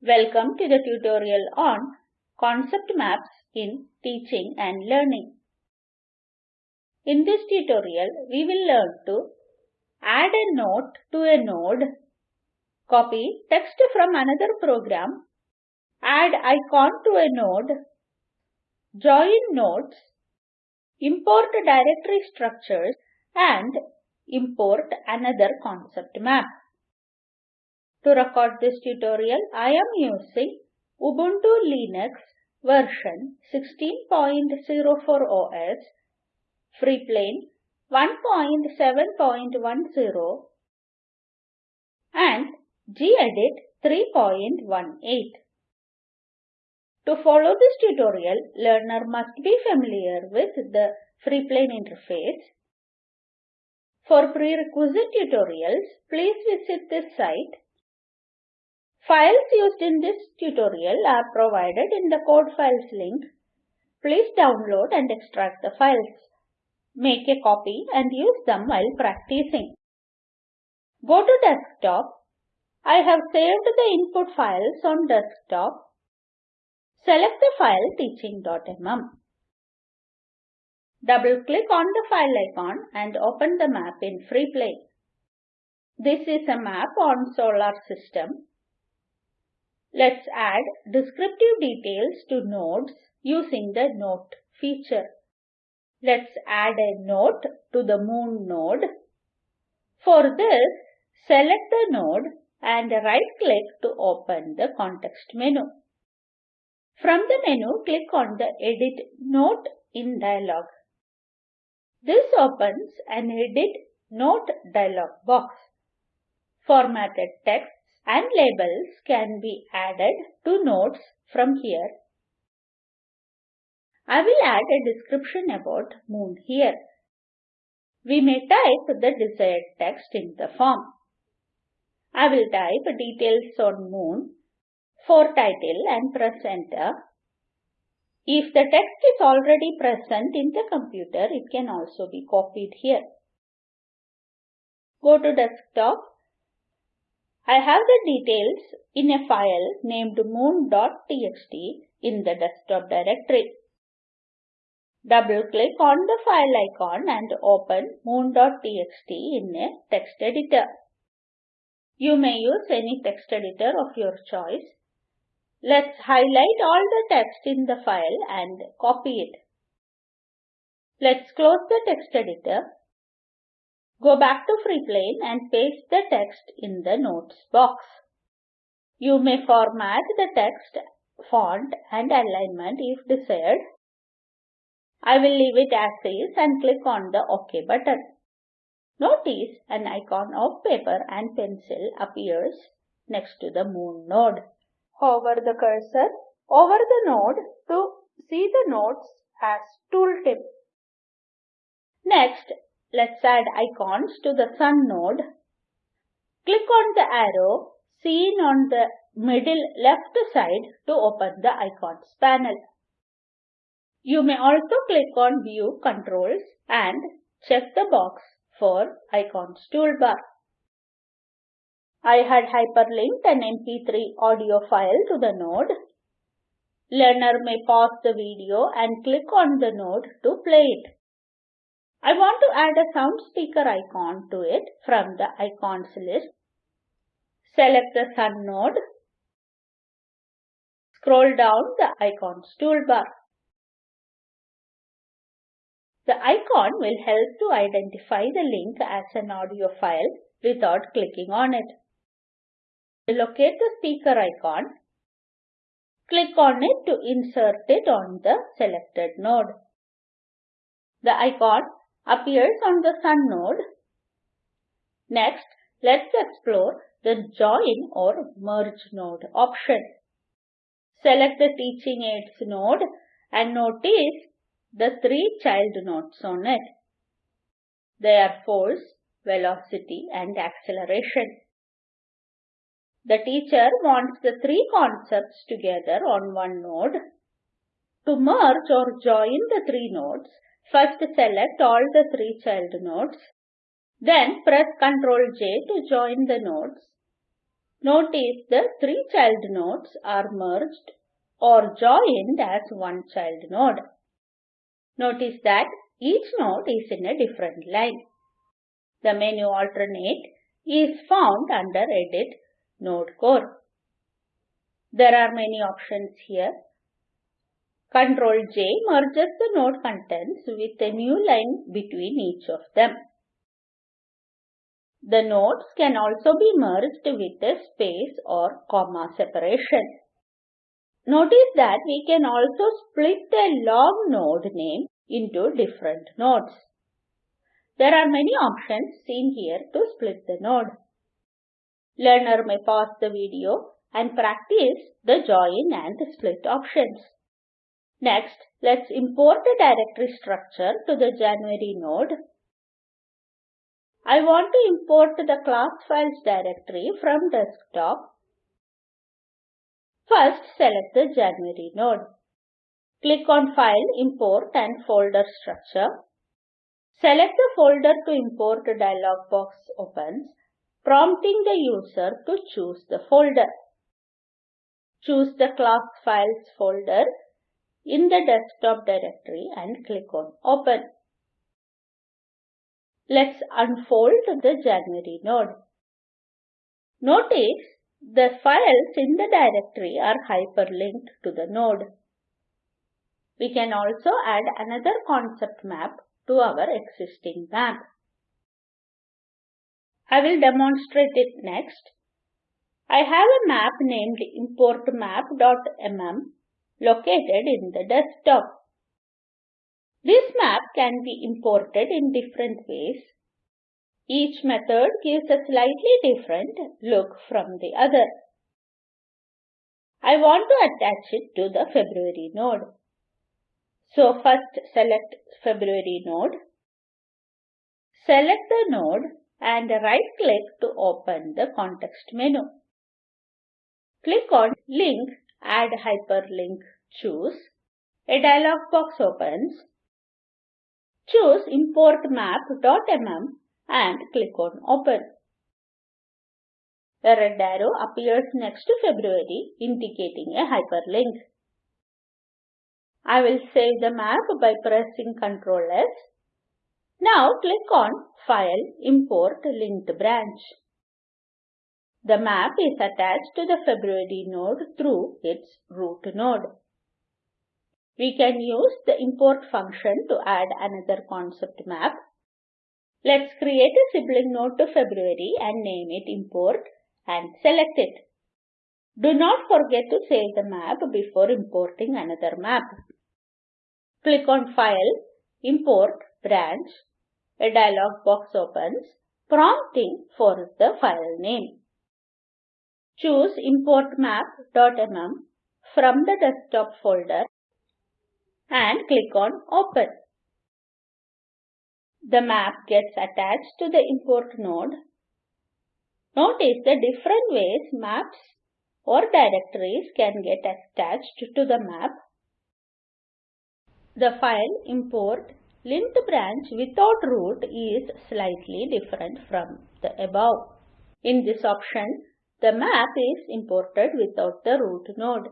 Welcome to the tutorial on concept maps in teaching and learning. In this tutorial, we will learn to add a note to a node, copy text from another program, add icon to a node, join nodes, import directory structures and import another concept map. To record this tutorial, I am using Ubuntu Linux version 16.04 OS, Freeplane 1.7.10 and gedit 3.18. To follow this tutorial, learner must be familiar with the Freeplane interface. For prerequisite tutorials, please visit this site. Files used in this tutorial are provided in the code files link. Please download and extract the files. Make a copy and use them while practicing. Go to desktop. I have saved the input files on desktop. Select the file teaching.mm. Double-click on the file icon and open the map in Freeplane. This is a map on solar system. Let's add descriptive details to nodes using the note feature. Let's add a note to the moon node. For this, select the node and right-click to open the context menu. From the menu, click on the Edit Note in dialog. This opens an Edit Note dialog box. Formatted text and labels can be added to notes from here. I will add a description about moon here. We may type the desired text in the form. I will type details on moon for title and press enter. If the text is already present in the computer, it can also be copied here. Go to desktop. I have the details in a file named moon.txt in the desktop directory. Double-click on the file icon and open moon.txt in a text editor. You may use any text editor of your choice. Let's highlight all the text in the file and copy it. Let's close the text editor. Go back to Freeplane and paste the text in the notes box. You may format the text, font and alignment if desired. I will leave it as is and click on the OK button. Notice an icon of paper and pencil appears next to the moon node. Hover the cursor over the node to see the nodes as tooltip. Next, let's add icons to the sun node. Click on the arrow seen on the middle left side to open the icons panel. You may also click on View Controls and check the box for Icons toolbar. I had hyperlinked an MP3 audio file to the node. Learner may pause the video and click on the node to play it. I want to add a sound speaker icon to it from the icons list. Select the Sun node. Scroll down the Icons toolbar. The icon will help to identify the link as an audio file without clicking on it. Locate the speaker icon. Click on it to insert it on the selected node. The icon appears on the Sun node. Next, let's explore the Join or Merge node option. Select the Teaching Aids node and notice the three child nodes on it. They are force, velocity and acceleration. The teacher wants the three concepts together on one node. To merge or join the three nodes, first select eh, all the three child nodes. Then press Ctrl J to join the nodes. Notice the three child nodes are merged or joined as one child node. Notice that each node is in a different line. The menu alternate is found under Edit Node Core. There are many options here. Ctrl J merges the node contents with a new line between each of them. The nodes can also be merged with a space or comma separation. Notice that we can also split a long node name into different nodes. There are many options seen here to split the node. Learner may pause the video and practice the join and split options. Next, let's import the directory structure to the January node. I want to import the class files directory from desktop. First, select the January node. Click on File, Import and Folder Structure. Select the folder to import dialog box opens, prompting the user to choose the folder. Choose the class files folder in the desktop directory and click on Open. Let's unfold the January node. Notice the files in the directory are hyperlinked to the node. We can also add another concept map to our existing map. I will demonstrate it next. I have a map named importmap.mm located in the desktop. This map can be imported in different ways. Each method gives a slightly different look from the other. I want to attach it to the February node. So first select February node. Select the node and right click to open the context menu. Click on link add hyperlink choose. A dialog box opens. Choose import map.mm and click on open. A red arrow appears next to February indicating a hyperlink. I will save the map by pressing Ctrl S. Now click on File, Import Linked Branch. The map is attached to the February node through its root node. We can use the import function to add another concept map. Let's create a sibling node to February and name it import and select it. Do not forget to save the map before importing another map. Click on File, Import, Branch. A dialog box opens, prompting for the file name. Choose Import Map.mm from the desktop folder and click on Open. The map gets attached to the import node. Notice the different ways maps or directories can get attached to the map the file import linked branch without root is slightly different from the above. In this option, the map is imported without the root node.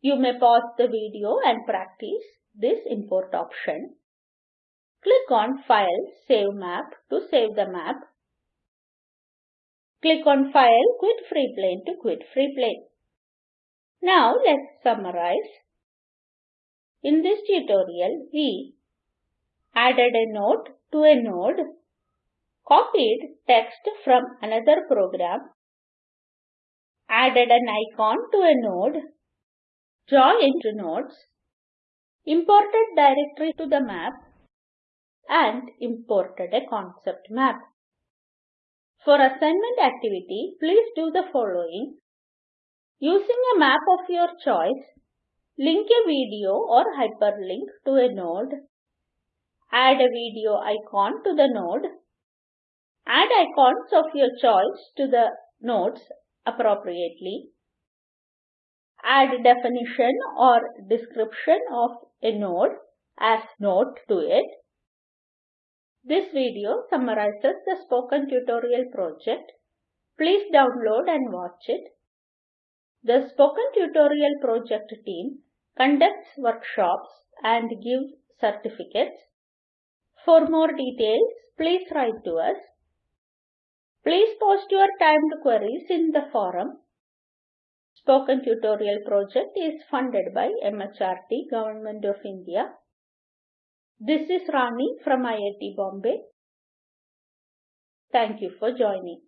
You may pause the video and practice this import option. Click on File, Save Map to save the map. Click on File, Quit Freeplane to quit Freeplane. Now let's summarize. In this tutorial, we added a node to a node, copied text from another program, added an icon to a node, joined nodes, imported directory to the map, and imported a concept map. For assignment activity, please do the following. Using a map of your choice, Link a video or hyperlink to a node. Add a video icon to the node. Add icons of your choice to the nodes appropriately. Add definition or description of a node as note to it. This video summarizes the spoken tutorial project Please download and watch it. The Spoken Tutorial Project team conducts workshops and gives certificates. For more details, please write to us. Please post your timed queries in the forum. Spoken Tutorial project is funded by MHRD Government of India. This is Rani from IIT Bombay. Thank you for joining.